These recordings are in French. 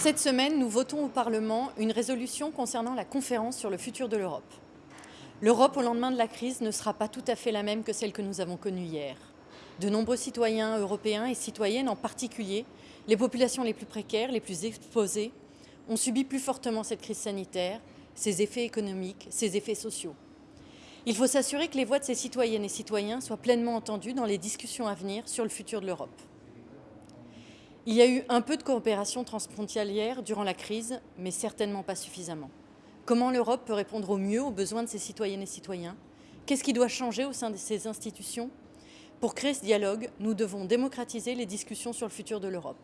Cette semaine, nous votons au Parlement une résolution concernant la conférence sur le futur de l'Europe. L'Europe au lendemain de la crise ne sera pas tout à fait la même que celle que nous avons connue hier. De nombreux citoyens européens et citoyennes, en particulier les populations les plus précaires, les plus exposées, ont subi plus fortement cette crise sanitaire, ses effets économiques, ses effets sociaux. Il faut s'assurer que les voix de ces citoyennes et citoyens soient pleinement entendues dans les discussions à venir sur le futur de l'Europe. Il y a eu un peu de coopération transfrontalière durant la crise, mais certainement pas suffisamment. Comment l'Europe peut répondre au mieux aux besoins de ses citoyennes et citoyens? Qu'est-ce qui doit changer au sein de ses institutions? Pour créer ce dialogue, nous devons démocratiser les discussions sur le futur de l'Europe.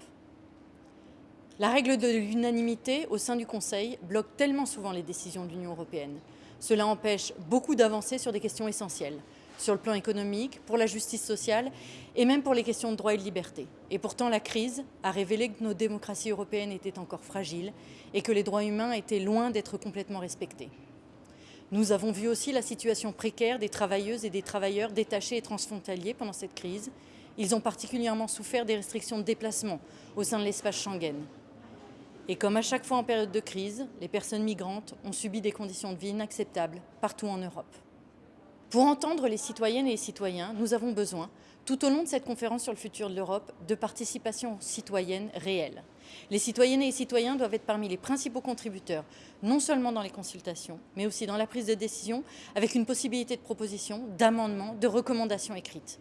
La règle de l'unanimité au sein du Conseil bloque tellement souvent les décisions de l'Union européenne. Cela empêche beaucoup d'avancer sur des questions essentielles sur le plan économique, pour la justice sociale et même pour les questions de droit et de liberté. Et pourtant, la crise a révélé que nos démocraties européennes étaient encore fragiles et que les droits humains étaient loin d'être complètement respectés. Nous avons vu aussi la situation précaire des travailleuses et des travailleurs détachés et transfrontaliers pendant cette crise. Ils ont particulièrement souffert des restrictions de déplacement au sein de l'espace Schengen. Et comme à chaque fois en période de crise, les personnes migrantes ont subi des conditions de vie inacceptables partout en Europe. Pour entendre les citoyennes et les citoyens, nous avons besoin, tout au long de cette conférence sur le futur de l'Europe, de participation citoyenne réelle. Les citoyennes et les citoyens doivent être parmi les principaux contributeurs, non seulement dans les consultations, mais aussi dans la prise de décision, avec une possibilité de proposition, d'amendement, de recommandations écrites.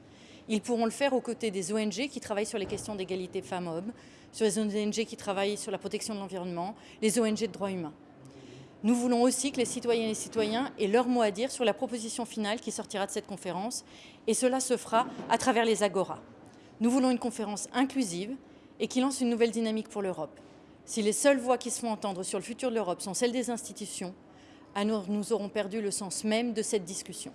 Ils pourront le faire aux côtés des ONG qui travaillent sur les questions d'égalité femmes-hommes, sur les ONG qui travaillent sur la protection de l'environnement, les ONG de droits humains. Nous voulons aussi que les citoyennes et les citoyens aient leur mot à dire sur la proposition finale qui sortira de cette conférence, et cela se fera à travers les agoras. Nous voulons une conférence inclusive et qui lance une nouvelle dynamique pour l'Europe. Si les seules voix qui se font entendre sur le futur de l'Europe sont celles des institutions, nous aurons perdu le sens même de cette discussion.